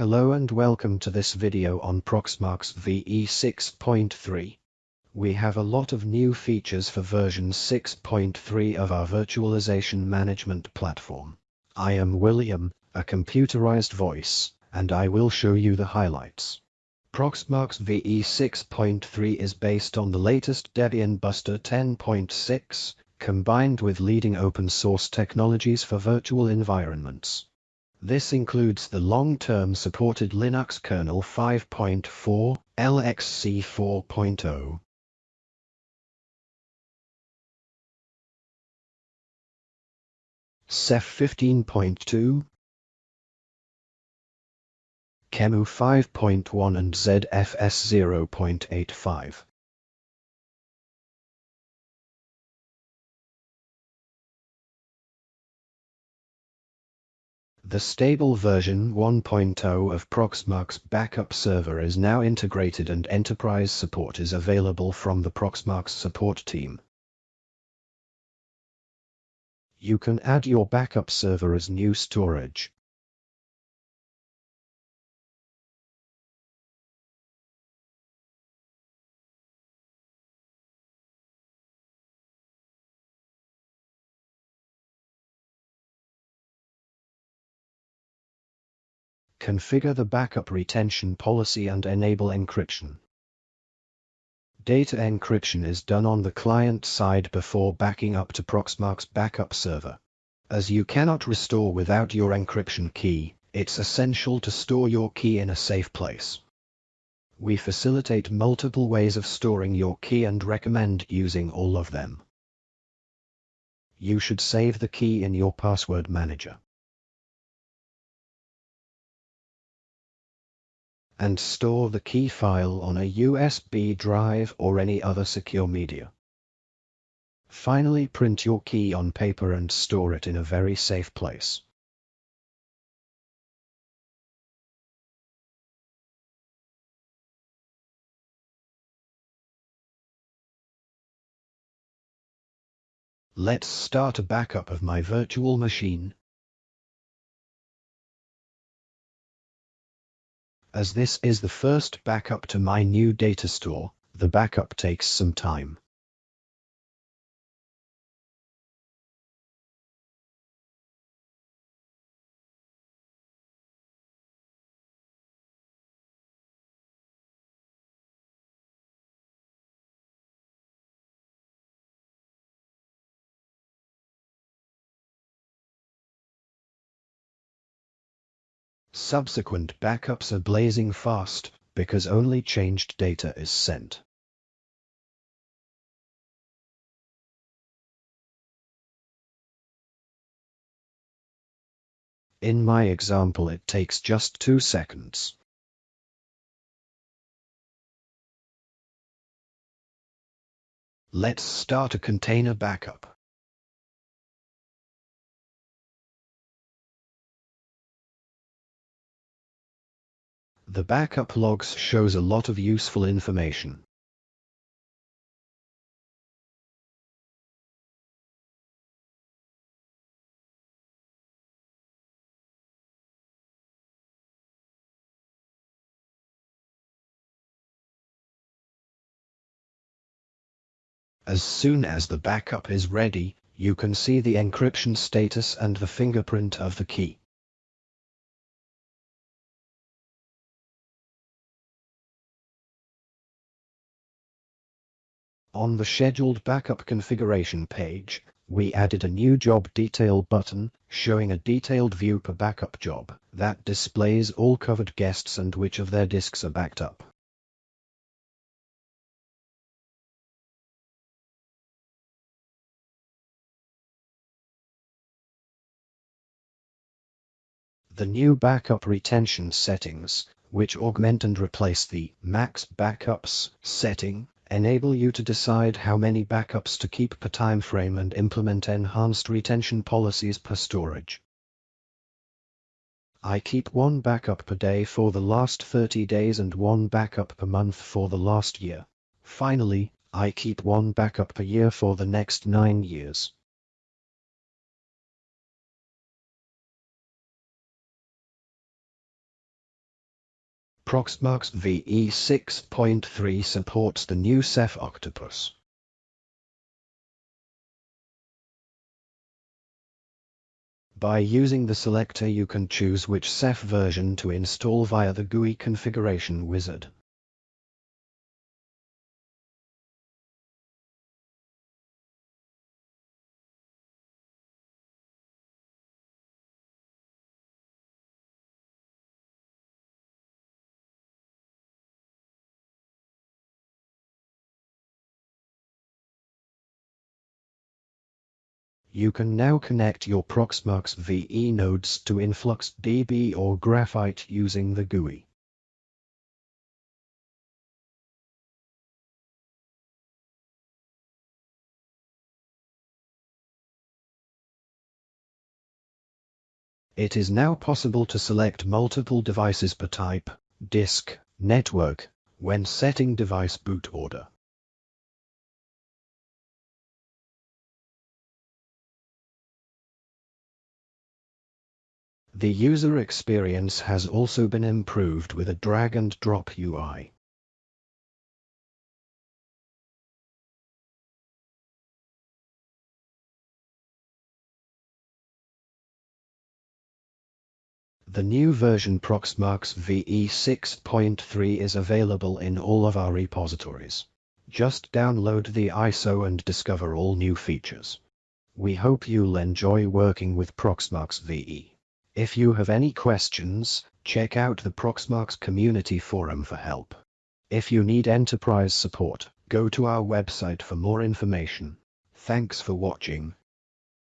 Hello and welcome to this video on Proxmox VE 6.3. We have a lot of new features for version 6.3 of our virtualization management platform. I am William, a computerized voice, and I will show you the highlights. Proxmox VE 6.3 is based on the latest Debian Buster 10.6, combined with leading open source technologies for virtual environments. This includes the long-term supported Linux kernel 5.4, LXC 4.0. Ceph 15.2, QEMU 5.1 and ZFS 0.85. The stable version 1.0 of Proxmox backup server is now integrated and enterprise support is available from the Proxmox support team. You can add your backup server as new storage. Configure the backup retention policy and enable encryption. Data encryption is done on the client side before backing up to Proxmox backup server. As you cannot restore without your encryption key, it's essential to store your key in a safe place. We facilitate multiple ways of storing your key and recommend using all of them. You should save the key in your password manager. And store the key file on a USB drive or any other secure media. Finally print your key on paper and store it in a very safe place. Let's start a backup of my virtual machine As this is the first backup to my new data store, the backup takes some time. Subsequent backups are blazing fast because only changed data is sent. In my example it takes just 2 seconds. Let's start a container backup. The backup logs shows a lot of useful information. As soon as the backup is ready, you can see the encryption status and the fingerprint of the key. On the scheduled backup configuration page, we added a new job detail button showing a detailed view per backup job that displays all covered guests and which of their disks are backed up. The new backup retention settings, which augment and replace the max backups setting, enable you to decide how many backups to keep per time frame and implement enhanced retention policies per storage. I keep one backup per day for the last 30 days and one backup per month for the last year. Finally, I keep one backup per year for the next 9 years. Proxmox VE 6.3 supports the new Ceph Octopus. By using the selector you can choose which Ceph version to install via the GUI configuration wizard. You can now connect your Proxmox VE nodes to InfluxDB or Graphite using the GUI. It is now possible to select multiple devices per type, disk, network, when setting device boot order. The user experience has also been improved with a drag and drop UI. The new version Proxmox VE 6.3 is available in all of our repositories. Just download the ISO and discover all new features. We hope you'll enjoy working with Proxmox VE. If you have any questions, check out the Proxmox community forum for help. If you need enterprise support, go to our website for more information. Thanks for watching.